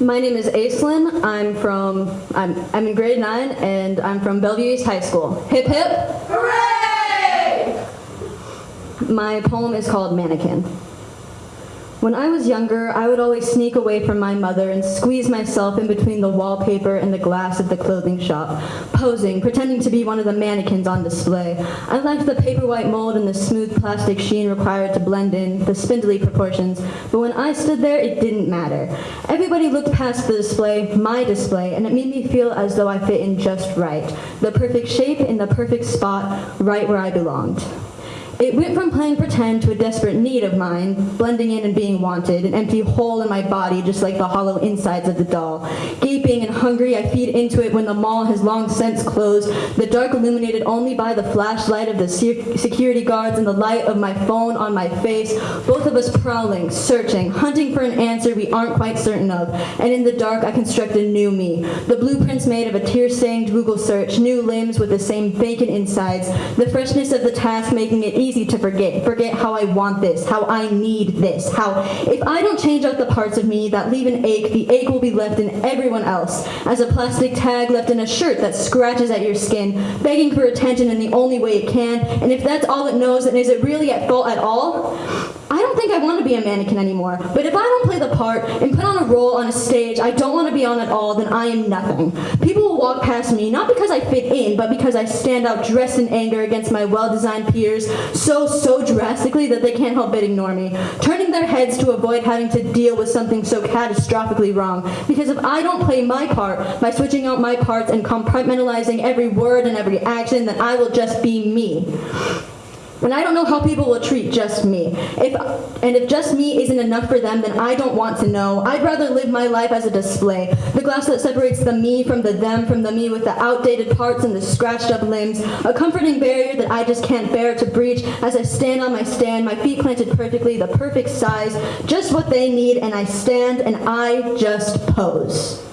My name is Aislinn. I'm from, I'm, I'm in grade nine and I'm from Bellevue East High School. Hip hip. Hooray! My poem is called Mannequin. When I was younger, I would always sneak away from my mother and squeeze myself in between the wallpaper and the glass of the clothing shop, posing, pretending to be one of the mannequins on display. I liked the paper white mold and the smooth plastic sheen required to blend in, the spindly proportions, but when I stood there, it didn't matter. Everybody looked past the display, my display, and it made me feel as though I fit in just right. The perfect shape in the perfect spot, right where I belonged. It went from playing pretend to a desperate need of mine, blending in and being wanted, an empty hole in my body just like the hollow insides of the doll. Gaping and hungry, I feed into it when the mall has long since closed, the dark illuminated only by the flashlight of the security guards and the light of my phone on my face, both of us prowling, searching, hunting for an answer we aren't quite certain of, and in the dark I construct a new me. The blueprints made of a tear-stained Google search, new limbs with the same vacant insides, the freshness of the task making it easy easy to forget. Forget how I want this, how I need this, how if I don't change out the parts of me that leave an ache, the ache will be left in everyone else, as a plastic tag left in a shirt that scratches at your skin, begging for attention in the only way it can, and if that's all it knows, then is it really at fault at all? I don't think I want to be a mannequin anymore, but if I don't play the part and put on a role on a stage I don't want to be on at all, then I am nothing. People will walk past me, not because I fit in, but because I stand out dressed in anger against my well-designed peers so, so drastically that they can't help but ignore me, turning their heads to avoid having to deal with something so catastrophically wrong. Because if I don't play my part by switching out my parts and compartmentalizing every word and every action, then I will just be me. And I don't know how people will treat just me. If, and if just me isn't enough for them, then I don't want to know. I'd rather live my life as a display. The glass that separates the me from the them, from the me with the outdated parts and the scratched up limbs. A comforting barrier that I just can't bear to breach as I stand on my stand, my feet planted perfectly, the perfect size, just what they need, and I stand and I just pose.